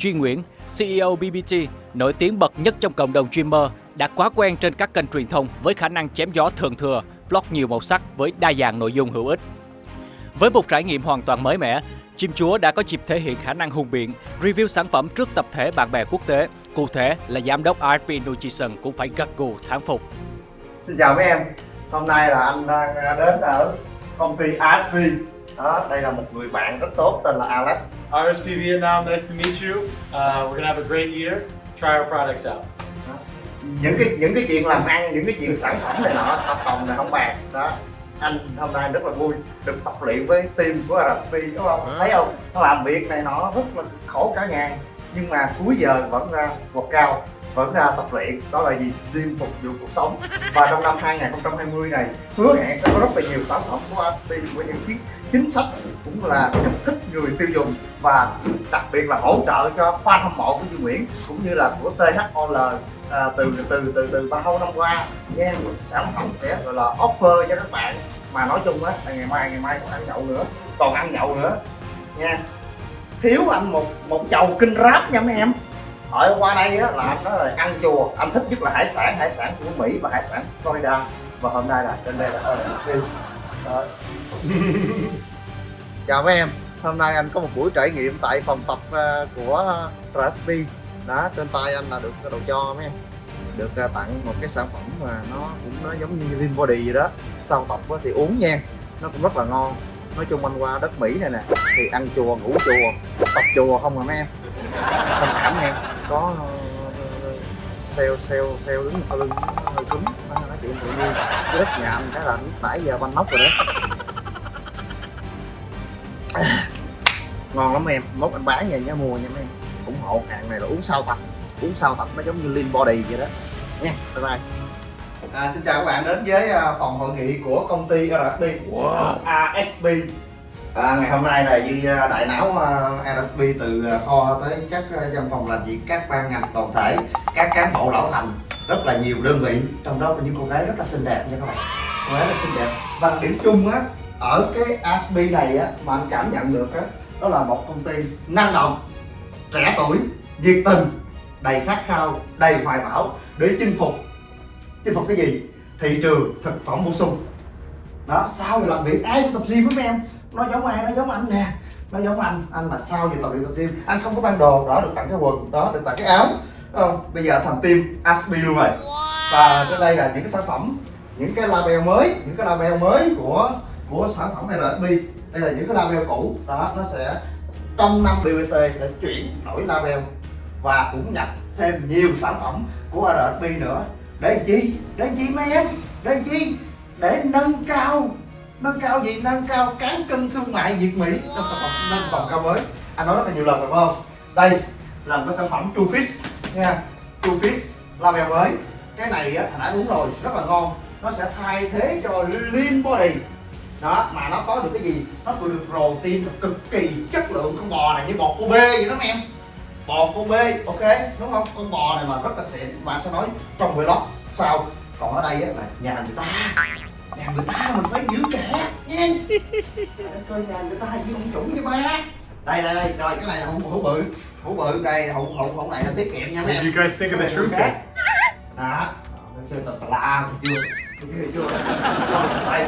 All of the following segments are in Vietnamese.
Duy Nguyễn, CEO BBT, nổi tiếng bậc nhất trong cộng đồng streamer, đã quá quen trên các kênh truyền thông với khả năng chém gió thường thừa, blog nhiều màu sắc với đa dạng nội dung hữu ích. Với một trải nghiệm hoàn toàn mới mẻ, Chim Chúa đã có dịp thể hiện khả năng hùng biện, review sản phẩm trước tập thể bạn bè quốc tế. Cụ thể là giám đốc RP Nutrition cũng phải gật gù thán phục. Xin chào mấy em, hôm nay là anh đang đến ở công ty ASV. đó đây là một người bạn rất tốt tên là Alex RSP Vietnam, nice to meet you. Uh, we're gonna have a great year. Try our products out. những cái những cái chuyện làm ăn những cái chuyện sản phẩm này nọ hợp đồng này không bàn đó anh hôm nay rất là vui được tập luyện với team của RSP đúng không thấy không nó làm việc này nọ rất là khổ cả ngày nhưng mà cuối giờ vẫn ra vượt cao vẫn ra tập luyện đó là gì? Gym phục vụ cuộc sống. Và trong năm 2020 này hứa hẹn sẽ có rất là nhiều sản phẩm của RSP với những chiếc chính sách cũng là kích thích người tiêu dùng và đặc biệt là hỗ trợ cho fan hâm mộ của Duy Nguyễn cũng như là của THOL à, từ từ từ từ bao năm qua nha sản phẩm sẽ gọi là offer cho các bạn. Mà nói chung á là ngày mai ngày mai còn ăn nhậu nữa còn ăn nhậu nữa. Nha. Thiếu anh một một chầu kinh ráp nha mấy em ở qua đây á, là anh nói là ăn chùa. Anh thích nhất là hải sản hải sản của mỹ và hải sản Florida. Và hôm nay là trên đây là RSP chào mấy em. Hôm nay anh có một buổi trải nghiệm tại phòng tập ờ, của RSP đó, trên tay anh là được đồ cho mấy em. Được ờ, tặng một cái sản phẩm mà nó cũng nó giống như Lean Body gì đó. Sau tập thì uống nha. Nó cũng rất là ngon. Nói chung anh qua đất Mỹ này nè, thì ăn chùa, ngủ chùa, tập chùa không à mấy em. Thông cảm nha có ờ, sale sale sale đứng sau lưng hơi cứng. Nó nói chuyện tự nhiên. Cái đất nhà anh cái là nãy giờ banh nóc rồi đó. Ngon lắm em. Mốt anh bán về nhá mua nha mấy em. Ủng hộ hàng này là uống sau tập. Uống sau tập nó giống như lean body vậy đó. Nha bye bye. À, xin chào các bạn đến với phòng hội nghị của công ty RSP Wow. ASP à, ngày hôm nay là Duy à, đại não à, từ à, kho tới các à, văn phòng làm việc các ban ngành toàn thể các cán bộ lão thành rất là nhiều đơn vị trong đó có những cô gái rất là xinh đẹp nha các bạn. Cô gái rất xinh đẹp. Và điểm chung á ở cái ASP này á mà anh cảm nhận được á đó là một công ty năng động trẻ tuổi nhiệt tình đầy khát khao đầy hoài bão để chinh phục. Chinh phục cái gì? Thị trường thực phẩm bổ sung. Đó sau làm việc ai cũng tập gym với em nó giống ai nó giống anh nè. Nó giống anh. Anh mà sau giờ tập luyện tập gym anh không có ban đồ đó được tặng cái quần đó được tặng cái áo. Không bây giờ thành team Aspi luôn rồi. Và cái đây là những cái sản phẩm những cái label mới những cái label mới của của sản phẩm RSP đây là những cái label cũ. Đó nó sẽ trong năm BBT sẽ chuyển đổi label và cũng nhập thêm nhiều sản phẩm của RSP nữa. Để chi? Để chi mấy em? Để chi? Để nâng cao nâng cao gì? Nâng cao cán cân thương mại Việt Mỹ. Trong sản phẩm nâng vòng cao mới. Anh nói rất là nhiều lần rồi, phải không? Đây là một cái sản phẩm True Fish nha. True Fish label mới. Cái này á, hồi nãy uống rồi, rất là ngon. Nó sẽ thay thế cho Lean Body. Đó, mà nó có được cái gì? Nó có được protein cực kỳ chất lượng. Con bò này như bò Kobe vậy đó em bò Kobe ok, đúng không? Con bò này mà rất là xịn. Mà anh sẽ nói trong vlog sau. Còn ở đây á là nhà người ta nhà người ta mình phải giữ kẻ nha coi nhà người ta như ông chủ với ba. Đây đây đây rồi cái này là hũ hũ bự hũ bự đây hũ hũ hũ này là tiết kiệm nha mấy em. you guys think of the fit? đó nó chơi tà la chưa chưa chưa. Đây.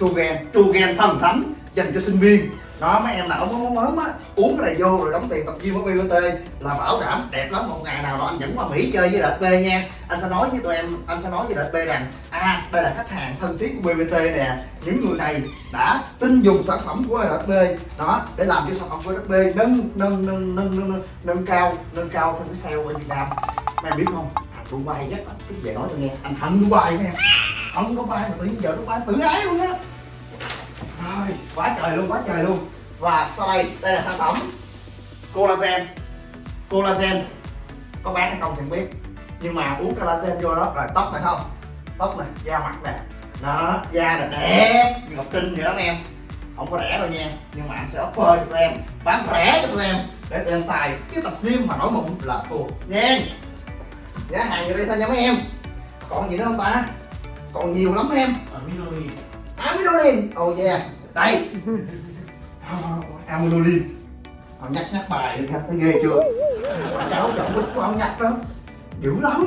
Tru gen tru gen thần thánh dành cho sinh viên đó mấy em nào mới mới á, uống cái này vô rồi đóng tiền tập gym ở BBT là bảo đảm đẹp lắm, một ngày nào đó anh dẫn qua Mỹ chơi với đợt B nha. Anh sẽ nói với tụi em, anh sẽ nói với đợt B rằng à đây là khách hàng thân thiết của BBT nè. Những người này đã tin dùng sản phẩm của đợt B. Đó, để làm cho sản phẩm của đợt B nâng nâng nâng nâng nâng nâng cao nâng cao thêm cái sale ở Việt Nam. Em biết không? Thằng Dubai nhất là cứ về nói cho nghe. Anh thằng Dubai nè. Có Dubai mà tự nhiên giờ Dubai tự ái luôn á trời, quá trời luôn, quá trời luôn. Và sau đây đây là sản phẩm collagen. Collagen. Có bán hay không thì không biết. Nhưng mà uống collagen vô đó, rồi tóc này không? Tóc này, da mặt nè. Đó, da là đẹp. Như ngọc trinh vậy đó, em. Không có rẻ đâu nha. Nhưng mà anh sẽ offer cho tụi em. Bán rẻ cho tụi em. Để tụi em xài. Cái tập gym mà nổi mụn là thua nha. Giá hàng như đây thôi nha mấy em? Còn gì nữa không ta? Còn nhiều lắm em. Aminolene. Amidolin. Oh yeah. Đây Amidolin. Ông nhắc nhắc bài nhắc thấy ghê chưa? Cháu chọn bích của ông nhắc đó. Dữ lắm.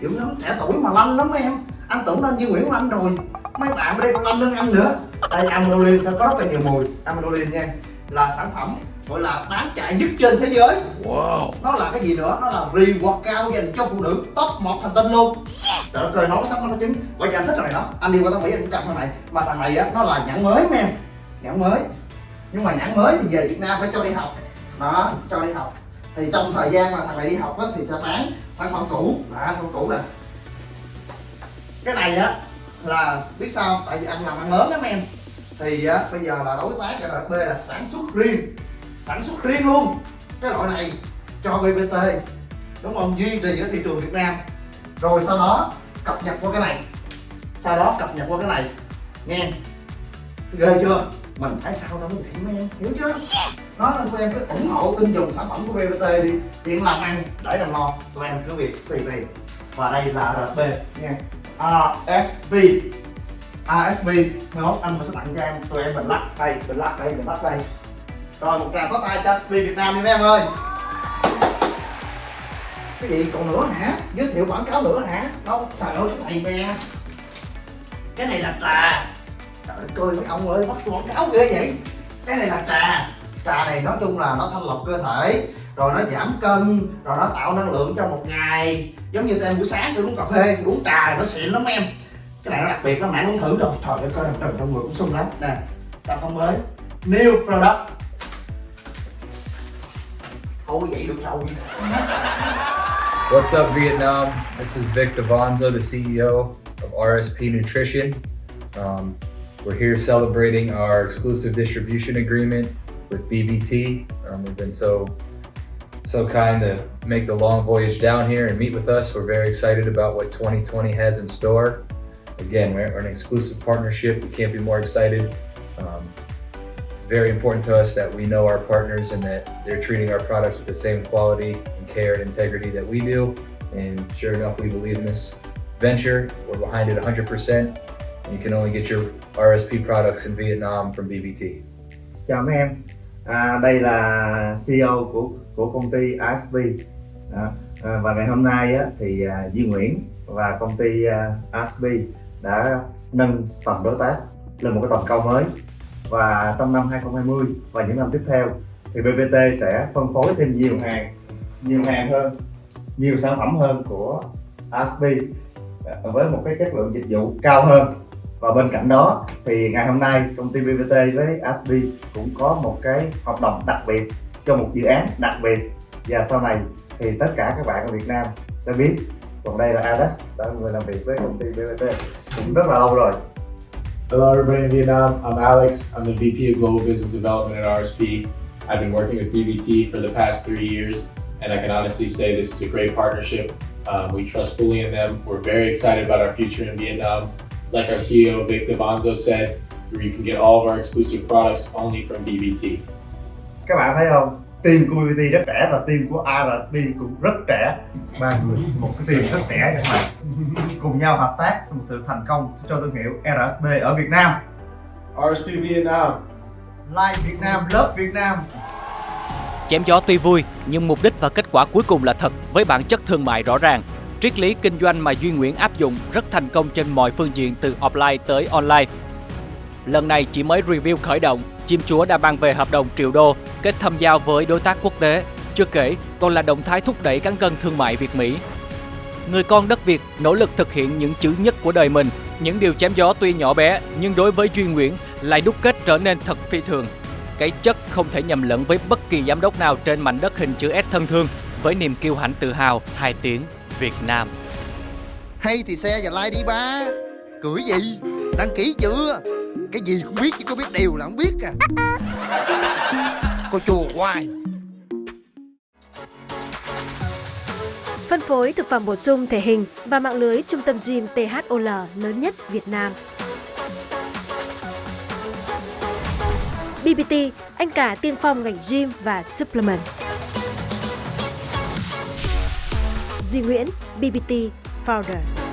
Dữ lắm. Trẻ tuổi mà lanh lắm em. Anh tưởng lên như nguyễn lanh rồi. Mấy bạn ở đây còn lanh hơn anh nữa. Đây, Amidolin sẽ có rất là nhiều mùi. Amidolin nha, là sản phẩm gọi là bán chạy nhất trên thế giới. Wow. nó là cái gì nữa? Nó là reward cao dành cho phụ nữ top một hành tinh luôn. Trời đất ơi nói xong nó trứng bây giờ anh thích thằng này đó. Anh đi qua tao mỹ anh cũng cầm thằng này. Mà thằng này á nó là nhãn mới nha nhãn mới. Nhưng mà nhãn mới thì về việt nam phải cho đi học. Đó cho đi học. Thì trong thời gian mà thằng này đi học á thì sẽ bán sản phẩm cũ. Đó sản phẩm cũ nè. Cái này á là biết sao? Tại vì anh làm ăn lớn lắm em. Thì á bây giờ là đối tác cho RB là sản xuất riêng sản xuất riêng luôn. Cái loại này cho BBT đúng không? Duy trì ở thị trường Việt Nam. Rồi sau đó cập nhật qua cái này. Sau đó cập nhật qua cái này. Nghe. Ghê chưa? Mình thấy sao đâu mới vậy mấy em. Hiểu chưa? Nói nên tụi em cứ ủng hộ tin dùng sản phẩm của BBT đi. Chuyện làm ăn, để làm lo tụi em cứ việc xì tiền. Và đây là RB nha ASB ASB mai mốt anh sẽ tặng cho em. Tụi em mình lắc đây, mình lắc đây, mình lắc đây rồi, một tràng có tay cho ASB Việt Nam đi mấy em ơi. Cái gì? Còn nữa hả? Giới thiệu quảng cáo nữa hả? Đâu trời ơi, cái này nè. Cái này là trà. Trời ơi coi mấy ông ơi, bắt quảng cáo ghê vậy. Cái này là trà. Trà này nói chung là nó thanh lọc cơ thể, rồi nó giảm cân, rồi nó tạo năng lượng cho một ngày. Giống như tụi em buổi sáng tôi uống cà phê, tôi uống trà nó xịn lắm em. Cái này nó đặc biệt lắm nãy uống thử rồi trời ơi, coi trần trong người cũng sung lắm. Nè sản phẩm mới? New product. Rồi What's up, Vietnam? This is Vic Devonzo, the CEO of RSP Nutrition. Um, we're here celebrating our exclusive distribution agreement with BBT. Um, we've been so so kind to make the long voyage down here and meet with us. We're very excited about what 2020 has in store. Again, we're an exclusive partnership. We can't be more excited. Um, very important to us that we know our partners and that they're treating our products with the same quality and care and integrity that we do. And sure enough, we believe in this venture. We're behind it 100%. And you can only get your RSP products in Vietnam from BBT. chào mấy em à, đây là CEO của của công ty ASP và ngày hôm nay á, thì à, Duy Nguyễn và công ty à, ASP đã nâng tầm đối tác lên một cái tầm cao mới và trong năm 2020 và những năm tiếp theo thì BBT sẽ phân phối thêm nhiều hàng nhiều hàng hơn, nhiều sản phẩm hơn của ASP với một cái chất lượng dịch vụ cao hơn. Và bên cạnh đó thì ngày hôm nay công ty BBT với ASP cũng có một cái hợp đồng đặc biệt cho một dự án đặc biệt. Và sau này thì tất cả các bạn ở Việt Nam sẽ biết. Còn đây là Alex, đã là người làm việc với công ty BBT cũng rất là lâu rồi. Hello, everybody in Vietnam. I'm Alex. I'm the VP of Global Business Development at RSP. I've been working with BBT for the past three years, and I can honestly say this is a great partnership. Um, we trust fully in them. We're very excited about our future in Vietnam. Like our CEO Vic Devanzo said, you can get all of our exclusive products only from BBT. các bạn thấy không team của BBT rất trẻ và team của ASP cũng rất trẻ ba người một cái team rất trẻ các bạn cùng nhau hợp tác một sự thành công cho thương hiệu RSP ở Việt Nam RSP Vietnam. Like Việt Nam, love Việt Nam Chém gió tuy vui, nhưng mục đích và kết quả cuối cùng là thật với bản chất thương mại rõ ràng. Triết lý kinh doanh mà Duy Nguyễn áp dụng rất thành công trên mọi phương diện từ offline tới online. Lần này chỉ mới review khởi động, chim chúa đã mang về hợp đồng triệu đô, kết thâm giao với đối tác quốc tế. Chưa kể, còn là động thái thúc đẩy cán cân thương mại Việt-Mỹ. Người con đất Việt nỗ lực thực hiện những chữ nhất của đời mình. Những điều chém gió tuy nhỏ bé, nhưng đối với Duy Nguyễn lại đúc kết trở nên thật phi thường. Cái chất không thể nhầm lẫn với bất kỳ giám đốc nào trên mảnh đất hình chữ S thân thương với niềm kiêu hãnh tự hào hai tiếng Việt Nam. Hay thì xe và like đi ba Cười gì Đăng ký chưa cái gì cũng biết chứ có biết điều là không biết à Cô chùa hoài Phân phối thực phẩm bổ sung thể hình và mạng lưới trung tâm gym THOL lớn nhất Việt Nam. BBT, anh cả tiên phong ngành gym và supplement. Duy Nguyễn, BBT Founder.